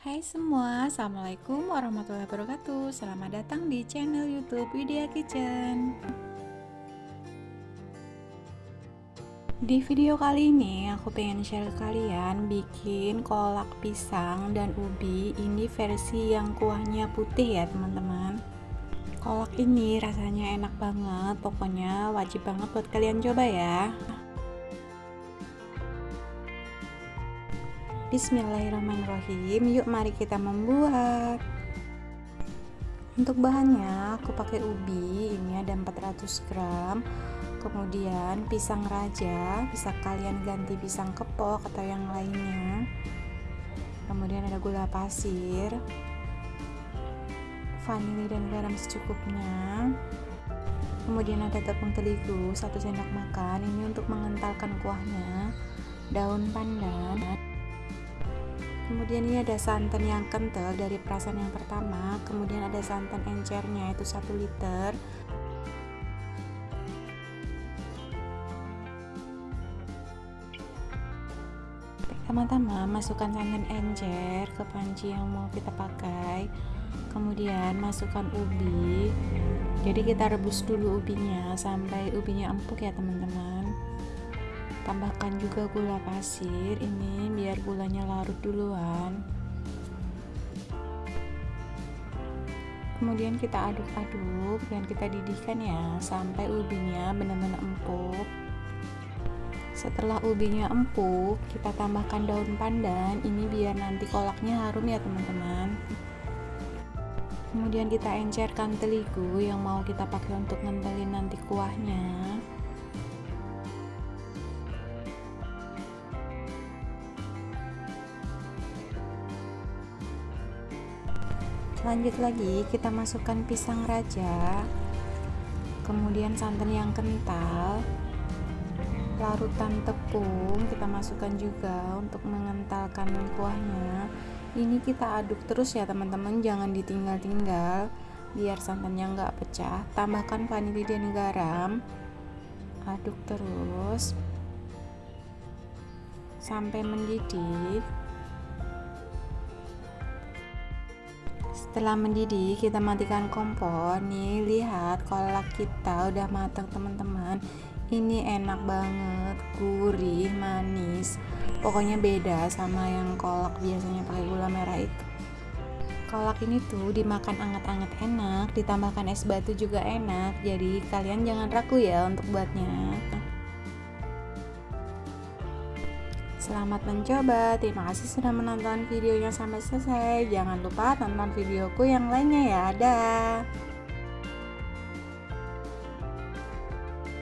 Hai semua, Assalamualaikum warahmatullahi wabarakatuh. Selamat datang di channel youtube Widya Kitchen. Di video kali ini aku pengen share ke kalian bikin kolak pisang dan ubi. Ini versi yang kuahnya putih ya teman-teman. Kolak ini rasanya enak banget. Pokoknya wajib banget buat kalian coba ya Bismillahirrahmanirrahim. Yuk mari kita membuat. Untuk bahannya aku pakai ubi. Ini ada 400 gram. Kemudian pisang raja. Bisa kalian ganti pisang kepok atau yang lainnya. Kemudian ada gula pasir. Vanili dan garam secukupnya. Kemudian ada tepung terigu 1 sendok makan. Ini untuk mengentalkan kuahnya. Daun pandan kemudian ini ada santan yang kental dari perasan yang pertama. Kemudian ada santan encernya itu 1 liter. Pertama-tama masukkan santan encer ke panci yang mau kita pakai. Kemudian masukkan ubi. Jadi kita rebus dulu ubinya sampai ubinya empuk ya teman-teman tambahkan juga gula pasir ini biar gulanya larut duluan. Kemudian kita aduk-aduk dan kita didihkan ya sampai ubinya benar-benar empuk. Setelah ubinya empuk kita tambahkan daun pandan. Ini biar nanti kolaknya harum ya teman-teman. Kemudian kita encerkan terigu yang mau kita pakai untuk ngentelin nanti kuahnya lanjut lagi kita masukkan pisang raja kemudian santan yang kental larutan tepung kita masukkan juga untuk mengentalkan kuahnya. Ini kita aduk terus ya teman-teman. Jangan ditinggal-tinggal biar santannya nggak pecah. Tambahkan vanili dan garam. Aduk terus. Sampai mendidih setelah mendidih kita matikan kompor. Nih lihat kolak kita udah matang teman-teman. Ini enak banget gurih manis. Pokoknya beda sama yang kolak biasanya pakai gula merah itu. Kolak ini tuh dimakan anget-anget enak ditambahkan es batu juga enak. Jadi kalian jangan ragu ya untuk buatnya Selamat mencoba, terima kasih sudah menonton videonya sampai selesai. Jangan lupa tonton videoku yang lainnya ya. Dadah.